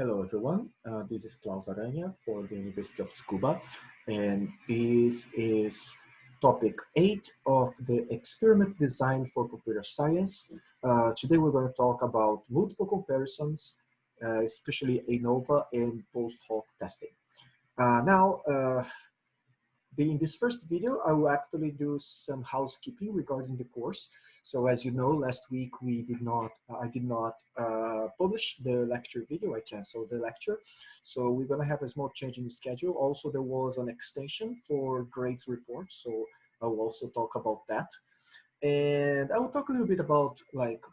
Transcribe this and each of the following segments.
Hello, everyone. Uh, this is Claus Aranha for the University of Tsukuba, and this is topic eight of the experiment design for computer science. Uh, today, we're going to talk about multiple comparisons, uh, especially ANOVA and post hoc testing. Uh, now, uh, in this first video, I will actually do some housekeeping regarding the course. So as you know, last week we did not, I did not uh, publish the lecture video. I canceled the lecture. So we're gonna have a small change in the schedule. Also, there was an extension for grades report. So I will also talk about that. And I will talk a little bit about like,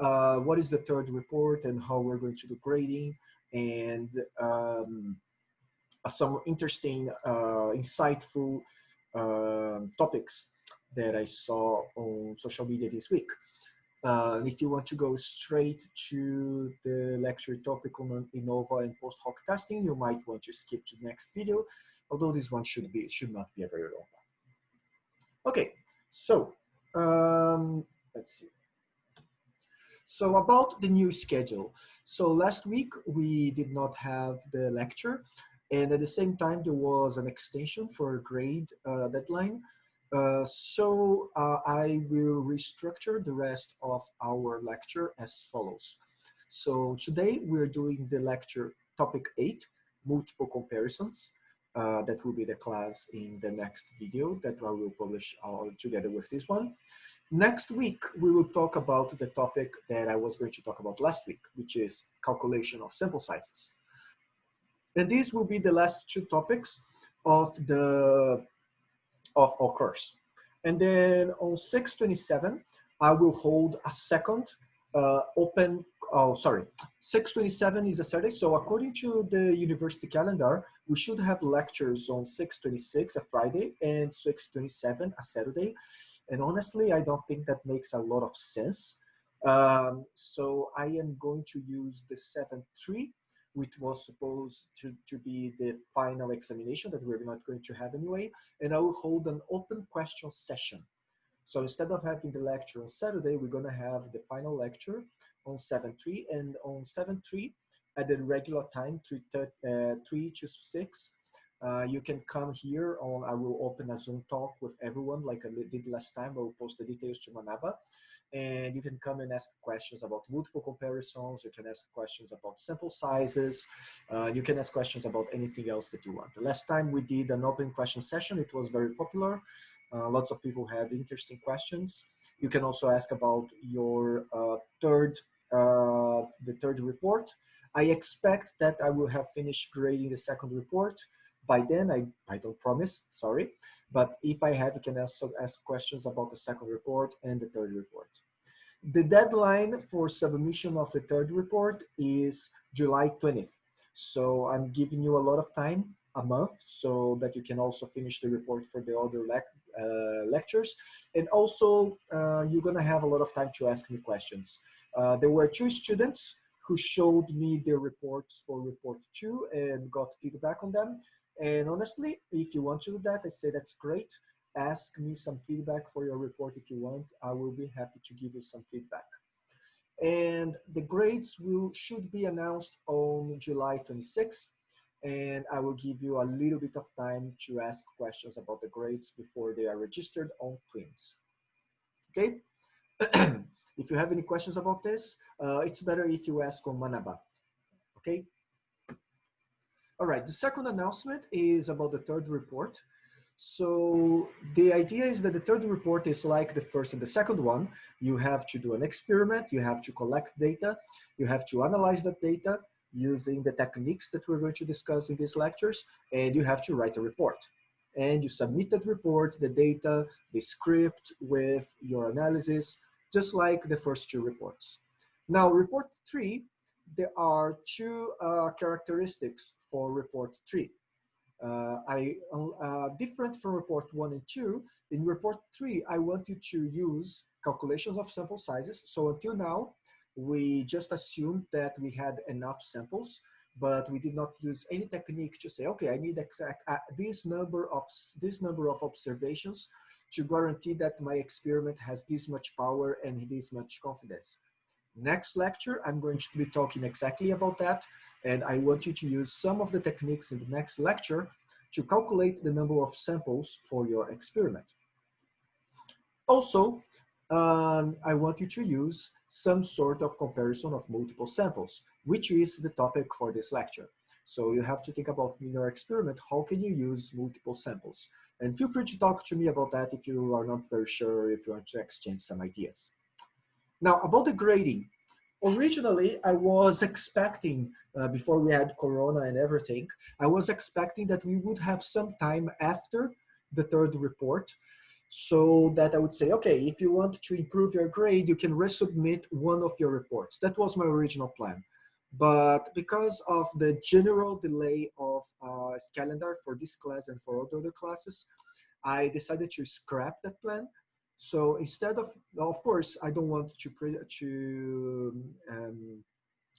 uh, what is the third report and how we're going to do grading and um, some interesting, uh, insightful um, topics that I saw on social media this week. Uh, if you want to go straight to the lecture topic on ANOVA and post hoc testing, you might want to skip to the next video, although this one should be should not be a very long one. Okay, so um, let's see. So about the new schedule. So last week we did not have the lecture and at the same time, there was an extension for grade uh, deadline. Uh, so uh, I will restructure the rest of our lecture as follows. So today we're doing the lecture topic eight, multiple comparisons. Uh, that will be the class in the next video that I will publish all together with this one. Next week, we will talk about the topic that I was going to talk about last week, which is calculation of sample sizes. And these will be the last two topics of the of our course. And then on 627, I will hold a second uh, open, oh, sorry, 627 is a Saturday. So according to the university calendar, we should have lectures on 626, a Friday, and 627, a Saturday. And honestly, I don't think that makes a lot of sense. Um, so I am going to use the 7-3 which was supposed to, to be the final examination that we're not going to have anyway. And I will hold an open question session. So instead of having the lecture on Saturday, we're gonna have the final lecture on 7.3 and on 7.3 at the regular time, 3, uh, 3 to 6, uh, you can come here on, I will open a Zoom talk with everyone like I did last time. I will post the details to Manaba and you can come and ask questions about multiple comparisons. You can ask questions about sample sizes. Uh, you can ask questions about anything else that you want. The last time we did an open question session, it was very popular. Uh, lots of people had interesting questions. You can also ask about your uh, third, uh, the third report. I expect that I will have finished grading the second report by then I, I don't promise sorry but if I have you can also ask questions about the second report and the third report. The deadline for submission of the third report is July 20th so I'm giving you a lot of time a month so that you can also finish the report for the other lec uh, lectures. And also uh, you're gonna have a lot of time to ask me questions. Uh, there were two students who showed me their reports for report two and got feedback on them. And honestly, if you want to do that, I say that's great. Ask me some feedback for your report if you want. I will be happy to give you some feedback. And the grades will should be announced on July 26th. And I will give you a little bit of time to ask questions about the grades before they are registered on Twins. Okay? if you have any questions about this, uh, it's better if you ask on Manaba. Okay? All right, the second announcement is about the third report. So the idea is that the third report is like the first and the second one. You have to do an experiment, you have to collect data, you have to analyze that data using the techniques that we're going to discuss in these lectures, and you have to write a report. And you submit that report, the data, the script with your analysis, just like the first two reports. Now, report three there are two uh, characteristics for report three. Uh, I uh, different from report one and two. In report three, I want you to use calculations of sample sizes. So until now, we just assumed that we had enough samples, but we did not use any technique to say, okay, I need exact uh, this number of this number of observations to guarantee that my experiment has this much power and this much confidence. Next lecture, I'm going to be talking exactly about that. And I want you to use some of the techniques in the next lecture to calculate the number of samples for your experiment. Also, um, I want you to use some sort of comparison of multiple samples, which is the topic for this lecture. So you have to think about in your experiment, how can you use multiple samples? And feel free to talk to me about that if you are not very sure, if you want to exchange some ideas. Now, about the grading. Originally, I was expecting, uh, before we had Corona and everything, I was expecting that we would have some time after the third report so that I would say, okay, if you want to improve your grade, you can resubmit one of your reports. That was my original plan. But because of the general delay of uh, calendar for this class and for all the other classes, I decided to scrap that plan. So instead of, of course, I don't want to, to um,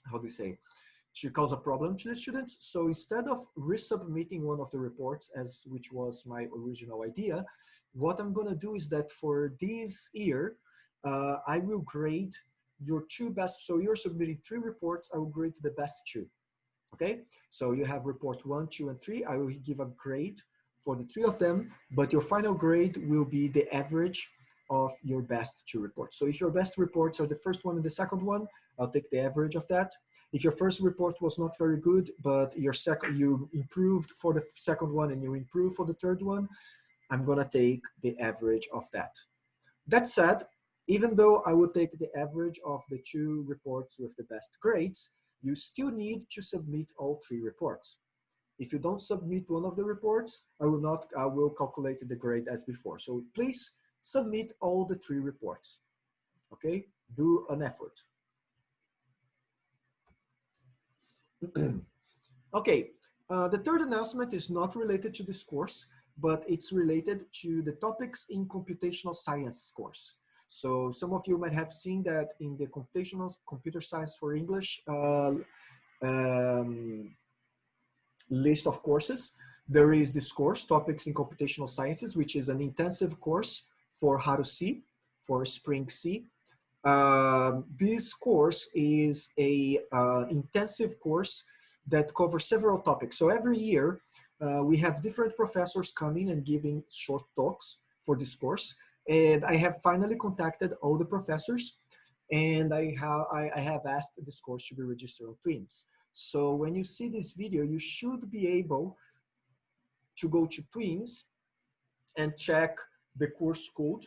how do you say, to cause a problem to the students. So instead of resubmitting one of the reports, as which was my original idea, what I'm gonna do is that for this year, uh, I will grade your two best, so you're submitting three reports, I will grade the best two, okay? So you have report one, two, and three, I will give a grade for the three of them, but your final grade will be the average of your best two reports. So if your best reports are the first one and the second one, I'll take the average of that. If your first report was not very good, but your second you improved for the second one and you improved for the third one, I'm gonna take the average of that. That said, even though I would take the average of the two reports with the best grades, you still need to submit all three reports. If you don't submit one of the reports, I will not, I will calculate the grade as before. So please submit all the three reports, okay? Do an effort. okay, uh, the third announcement is not related to this course, but it's related to the topics in computational science course. So some of you might have seen that in the computational computer science for English uh, um, list of courses, there is this course, Topics in Computational Sciences, which is an intensive course for Haru-C, for Spring C. Uh, this course is a uh, intensive course that covers several topics. So every year, uh, we have different professors coming and giving short talks for this course. And I have finally contacted all the professors and I have, I, I have asked this course to be registered on TWINS. So when you see this video, you should be able to go to TWINS and check the course code.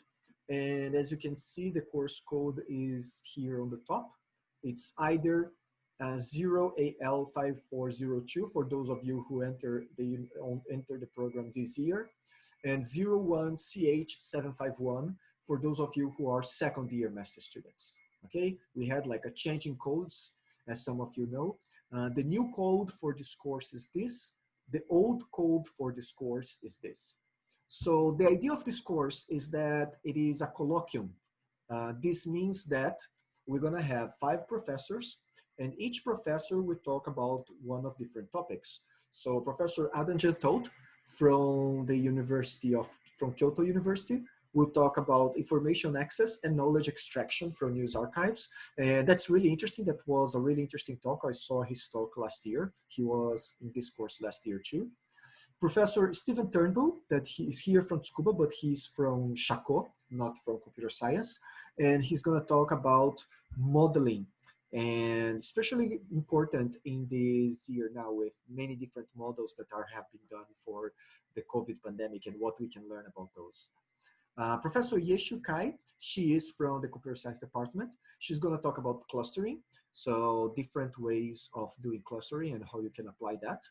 And as you can see, the course code is here on the top. It's either uh, 0AL5402 for those of you who enter the, enter the program this year, and 01CH751 for those of you who are second year master students. Okay, we had like a change in codes, as some of you know. Uh, the new code for this course is this. The old code for this course is this. So the idea of this course is that it is a colloquium. Uh, this means that we're gonna have five professors and each professor will talk about one of different topics. So Professor Adam Jatowt from the University of, from Kyoto University will talk about information access and knowledge extraction from news archives. And that's really interesting. That was a really interesting talk. I saw his talk last year. He was in this course last year too. Professor Stephen Turnbull, that he is here from Tsukuba, but he's from Shako, not from computer science. And he's gonna talk about modeling and especially important in this year now with many different models that are have been done for the COVID pandemic and what we can learn about those. Uh, Professor Yeshu Kai, she is from the computer science department. She's going to talk about clustering, so different ways of doing clustering and how you can apply that.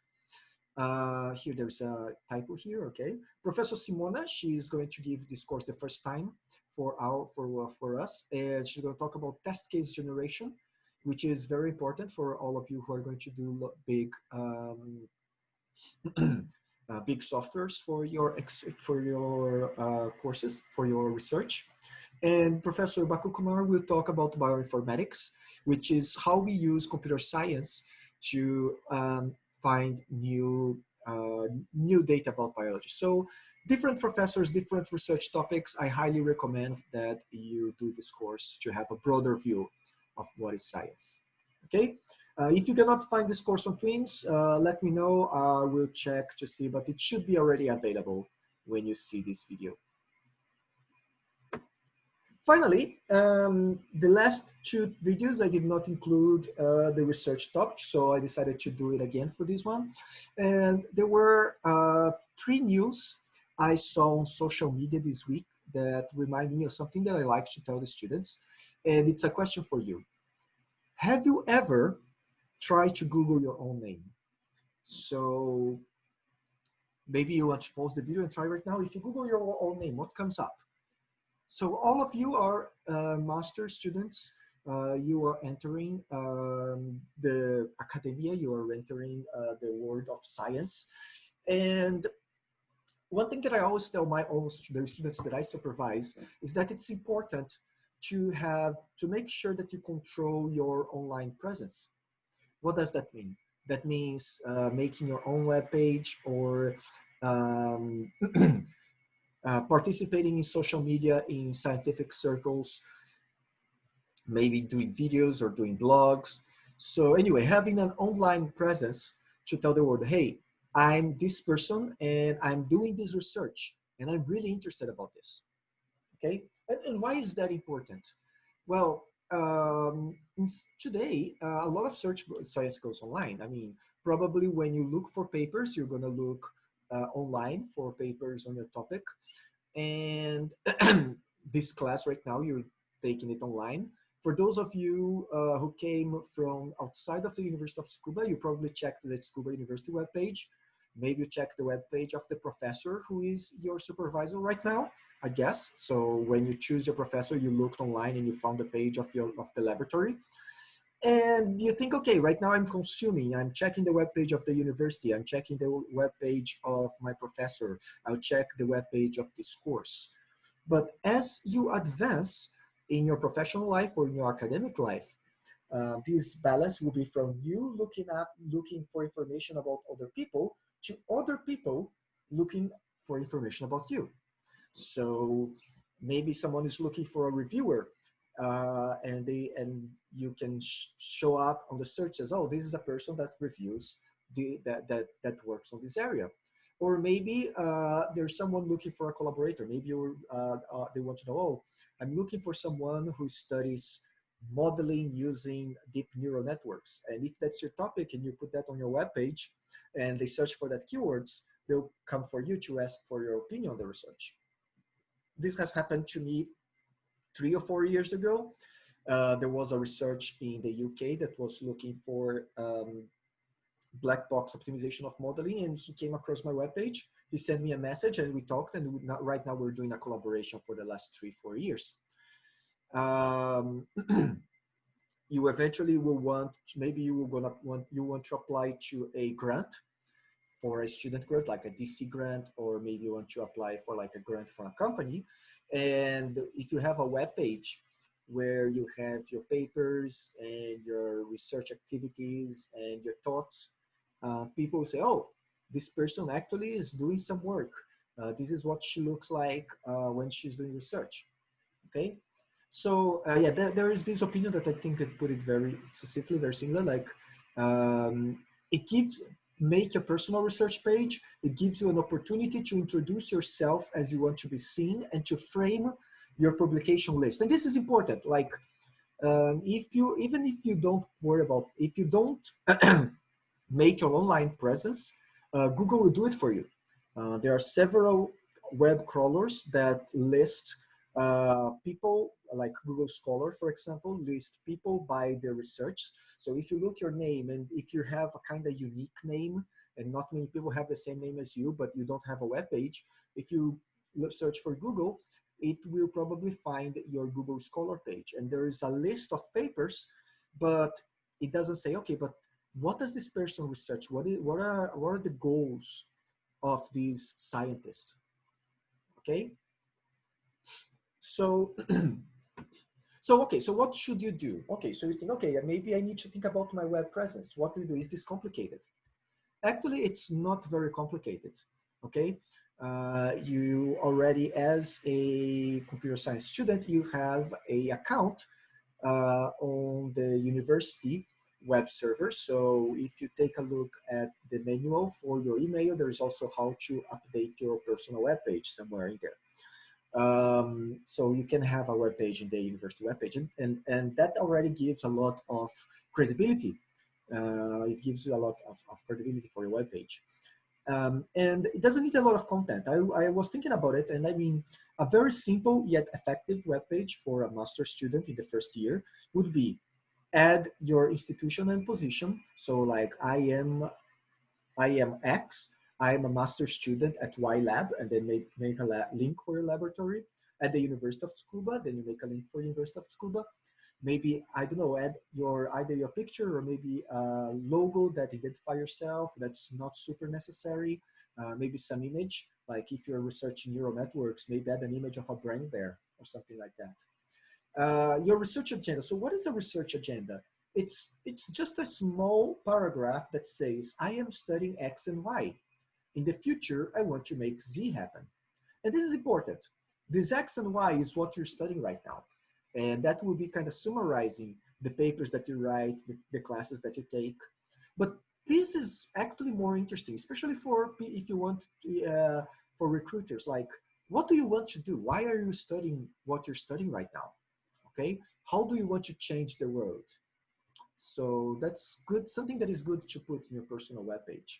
Uh, here, there's a typo here, okay. Professor Simona, she's going to give this course the first time for our for, uh, for us, and she's going to talk about test case generation which is very important for all of you who are going to do big um, uh, big softwares for your for your uh, courses for your research. And Professor Bakukumar will talk about bioinformatics, which is how we use computer science to um, find new uh, new data about biology. So different professors, different research topics. I highly recommend that you do this course to have a broader view of what is science. Okay, uh, if you cannot find this course on Twins, uh, let me know. I will check to see, but it should be already available when you see this video. Finally, um, the last two videos, I did not include uh, the research topic, so I decided to do it again for this one. And there were uh, three news I saw on social media this week that remind me of something that I like to tell the students. And it's a question for you. Have you ever tried to Google your own name? So maybe you want to pause the video and try right now. If you Google your own name, what comes up? So all of you are uh, master students. Uh, you are entering um, the academia, you are entering uh, the world of science. And one thing that I always tell my own the students that I supervise is that it's important to have, to make sure that you control your online presence. What does that mean? That means uh, making your own web page or um, Uh, participating in social media in scientific circles, maybe doing videos or doing blogs. So anyway, having an online presence to tell the world, hey, I'm this person and I'm doing this research and I'm really interested about this. Okay, and, and why is that important? Well, um, today, uh, a lot of search science goes online. I mean, probably when you look for papers, you're gonna look online for papers on your topic. And this class right now, you're taking it online. For those of you uh, who came from outside of the University of Tsukuba, you probably checked the Tsukuba University webpage. Maybe you checked the webpage of the professor who is your supervisor right now, I guess. So when you choose your professor, you looked online and you found the page of, your, of the laboratory and you think, okay, right now I'm consuming, I'm checking the web page of the university, I'm checking the web page of my professor, I'll check the web page of this course. But as you advance in your professional life or in your academic life, uh, this balance will be from you looking up, looking for information about other people to other people looking for information about you. So maybe someone is looking for a reviewer uh, and they and you can sh show up on the search as oh this is a person that reviews the that that that works on this area. Or maybe uh, there's someone looking for a collaborator. Maybe uh, uh, they want to know oh i'm looking for someone who studies modeling using deep neural networks. And if that's your topic and you put that on your web page and they search for that keywords they'll come for you to ask for your opinion on the research. This has happened to me three or four years ago. Uh, there was a research in the UK that was looking for um, black box optimization of modeling and he came across my webpage. He sent me a message and we talked and we not, right now we're doing a collaboration for the last three, four years. Um, you eventually will want, maybe you will gonna want, you want to apply to a grant for a student grant, like a DC grant, or maybe you want to apply for like a grant for a company. And if you have a web page where you have your papers and your research activities and your thoughts, uh, people say, oh, this person actually is doing some work. Uh, this is what she looks like uh, when she's doing research, okay? So uh, yeah, there, there is this opinion that I think could put it very succinctly, very similar, like um, it gives make a personal research page. It gives you an opportunity to introduce yourself as you want to be seen and to frame your publication list. And this is important. Like um, if you, even if you don't worry about, if you don't make your online presence, uh, Google will do it for you. Uh, there are several web crawlers that list uh, people like Google Scholar, for example, list people by their research. So if you look your name and if you have a kind of unique name and not many people have the same name as you, but you don't have a web page, if you search for Google, it will probably find your Google Scholar page. And there is a list of papers, but it doesn't say, okay, but what does this person research? What, is, what, are, what are the goals of these scientists? Okay, so, so okay, so what should you do? Okay, so you think, okay, maybe I need to think about my web presence. What do you do? Is this complicated? Actually, it's not very complicated, okay? Uh, you already, as a computer science student, you have a account uh, on the university web server. So if you take a look at the manual for your email, there's also how to update your personal web page somewhere in there. Um, so you can have a web page in the university web page, and, and, and that already gives a lot of credibility. Uh, it gives you a lot of, of credibility for your web page. Um, and it doesn't need a lot of content. I, I was thinking about it, and I mean, a very simple yet effective web page for a master student in the first year would be add your institution and position. So like I am, I am X, I am a master student at Y Lab, and then make, make a link for your laboratory at the University of Tsukuba, then you make a link for University of Tsukuba. Maybe, I don't know, add your either your picture or maybe a logo that identify yourself. That's not super necessary. Uh, maybe some image, like if you're researching neural networks, maybe add an image of a brain there or something like that. Uh, your research agenda. So what is a research agenda? It's, it's just a small paragraph that says, I am studying X and Y. In the future, I want to make Z happen. And this is important. This X and Y is what you're studying right now. And that will be kind of summarizing the papers that you write, the, the classes that you take. But this is actually more interesting, especially for if you want to, uh, for recruiters, like what do you want to do? Why are you studying what you're studying right now? okay? How do you want to change the world? So that's good, something that is good to put in your personal webpage.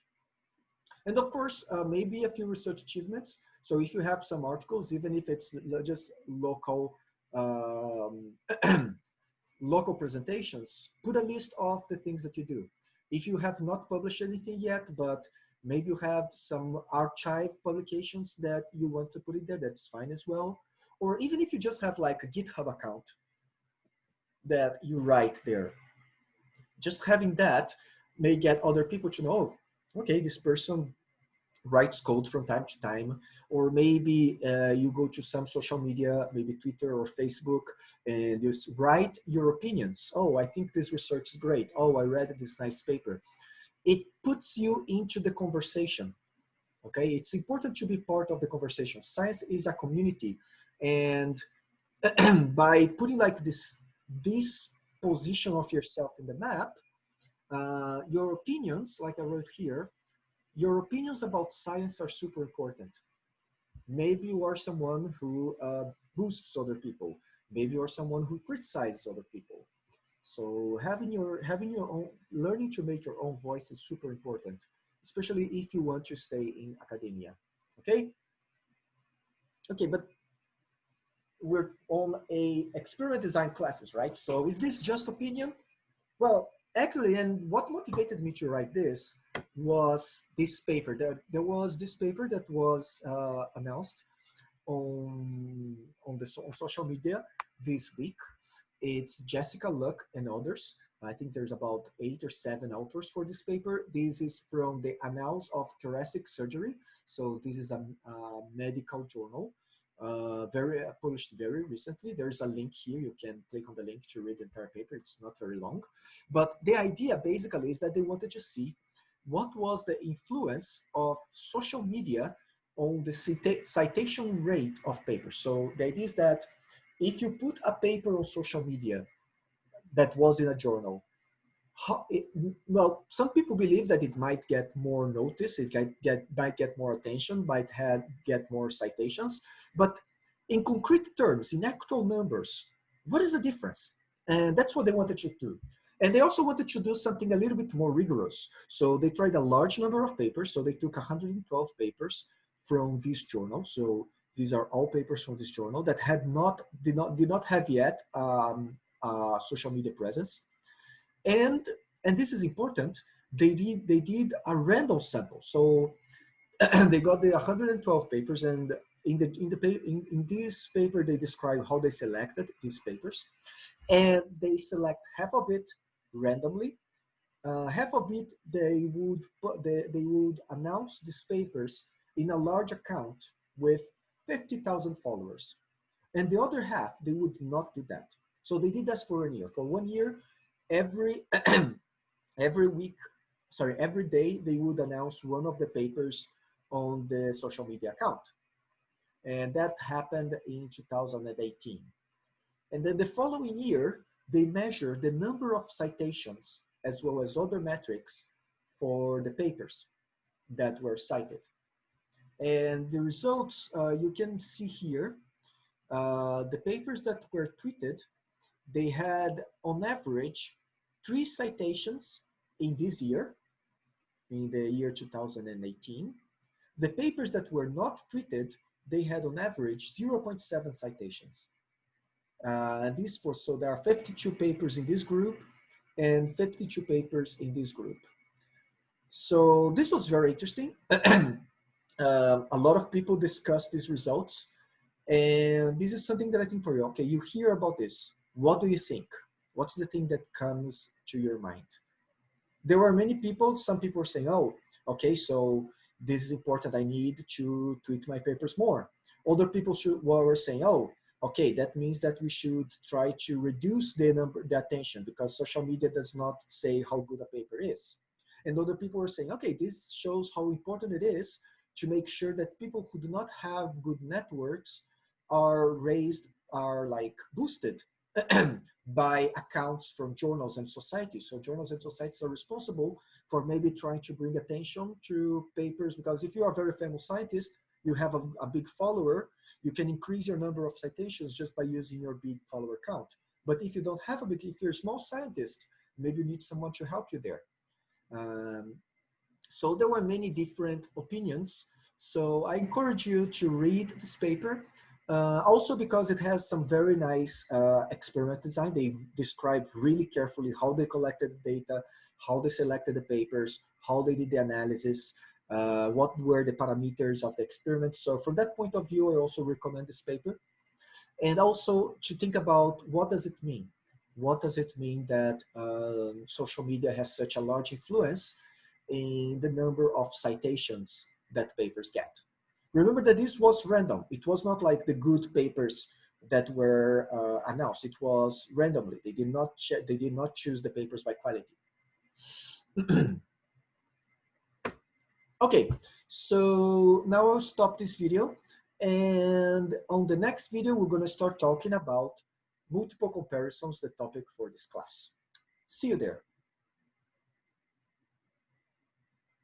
And of course, uh, maybe a few research achievements. So if you have some articles, even if it's just local, um, local presentations, put a list of the things that you do. If you have not published anything yet, but maybe you have some arXiv publications that you want to put in there, that's fine as well. Or even if you just have like a GitHub account that you write there. Just having that may get other people to know, okay, this person writes code from time to time, or maybe uh, you go to some social media, maybe Twitter or Facebook, and you write your opinions. Oh, I think this research is great. Oh, I read this nice paper. It puts you into the conversation. Okay, it's important to be part of the conversation. Science is a community, and by putting like this this position of yourself in the map, uh, your opinions, like I wrote here, your opinions about science are super important. Maybe you are someone who uh, boosts other people. Maybe you are someone who criticizes other people. So having your, having your own, learning to make your own voice is super important, especially if you want to stay in academia, okay? Okay, but we're on a experiment design classes, right? So is this just opinion? Well, actually, and what motivated me to write this was this paper. There, there was this paper that was uh, announced on, on the on social media this week. It's Jessica Luc and others. I think there's about eight or seven authors for this paper. This is from the Annals of Thoracic Surgery. So this is a, a medical journal uh, very uh, published very recently. There's a link here. You can click on the link to read the entire paper. It's not very long. But the idea basically is that they wanted to see what was the influence of social media on the cita citation rate of papers. So the idea is that if you put a paper on social media that was in a journal well, some people believe that it might get more notice, it might get, might get more attention, might have, get more citations, but in concrete terms, in actual numbers, what is the difference? And that's what they wanted to do. And they also wanted to do something a little bit more rigorous. So they tried a large number of papers. So they took 112 papers from this journal. So these are all papers from this journal that had not, did not, did not have yet um, social media presence. And, and this is important, they did, they did a random sample. So they got the 112 papers and in, the, in, the, in, in this paper, they describe how they selected these papers. And they select half of it randomly. Uh, half of it, they would, they, they would announce these papers in a large account with 50,000 followers. And the other half, they would not do that. So they did this for a year. For one year, every every week sorry every day they would announce one of the papers on the social media account and that happened in 2018 and then the following year they measure the number of citations as well as other metrics for the papers that were cited. And the results uh, you can see here, uh, the papers that were tweeted, they had on average three citations in this year, in the year 2018. The papers that were not tweeted, they had on average 0.7 citations. Uh, this for, so there are 52 papers in this group and 52 papers in this group. So this was very interesting. uh, a lot of people discussed these results. And this is something that I think for you, okay, you hear about this. What do you think? What's the thing that comes to your mind? There were many people, some people were saying, oh, okay, so this is important. I need to tweet my papers more. Other people were saying, oh, okay, that means that we should try to reduce the number, the attention because social media does not say how good a paper is. And other people were saying, okay, this shows how important it is to make sure that people who do not have good networks are raised, are like boosted by accounts from journals and societies. So journals and societies are responsible for maybe trying to bring attention to papers because if you are a very famous scientist, you have a, a big follower, you can increase your number of citations just by using your big follower count. But if you don't have a big, if you're a small scientist, maybe you need someone to help you there. Um, so there were many different opinions. So I encourage you to read this paper. Uh, also because it has some very nice uh, experiment design. They describe really carefully how they collected the data, how they selected the papers, how they did the analysis, uh, what were the parameters of the experiment. So from that point of view, I also recommend this paper. And also to think about what does it mean? What does it mean that um, social media has such a large influence in the number of citations that papers get? Remember that this was random. It was not like the good papers that were uh, announced. It was randomly. They did not they did not choose the papers by quality. okay, so now I'll stop this video. And on the next video, we're going to start talking about multiple comparisons, the topic for this class. See you there.